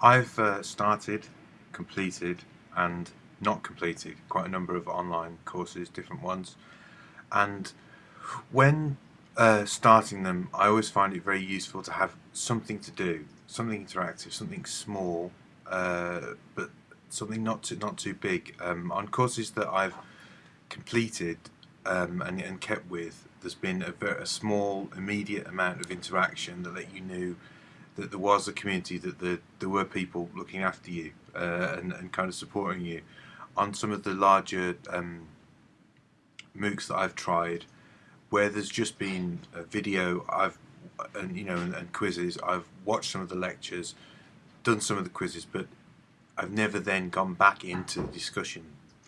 I've uh, started, completed, and not completed quite a number of online courses, different ones, and when uh, starting them, I always find it very useful to have something to do, something interactive, something small, uh, but something not too not too big. Um, on courses that I've completed um, and, and kept with, there's been a, a small, immediate amount of interaction that let you knew that there was a community, that there, there were people looking after you uh, and, and kind of supporting you. On some of the larger um, MOOCs that I've tried, where there's just been a video, I've and you know and, and quizzes, I've watched some of the lectures, done some of the quizzes, but I've never then gone back into the discussion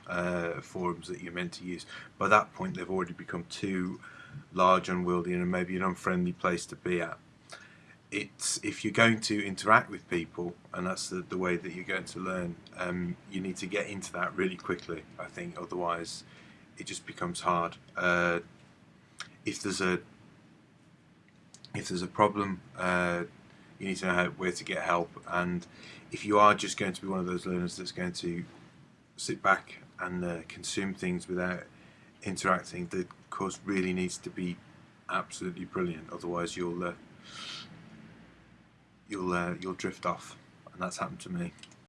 uh, forums that you're meant to use. By that point, they've already become too large, unwieldy, and maybe an unfriendly place to be at it's if you're going to interact with people and that's the, the way that you're going to learn um, you need to get into that really quickly I think. Otherwise it just becomes hard. Uh, if there's a if there's a problem uh, you need to know how, where to get help. And if you are just going to be one of those learners that's going to sit back and uh, consume things without interacting the course really needs to be absolutely brilliant. Otherwise you'll uh, you'll uh, you'll drift off, and that's happened to me.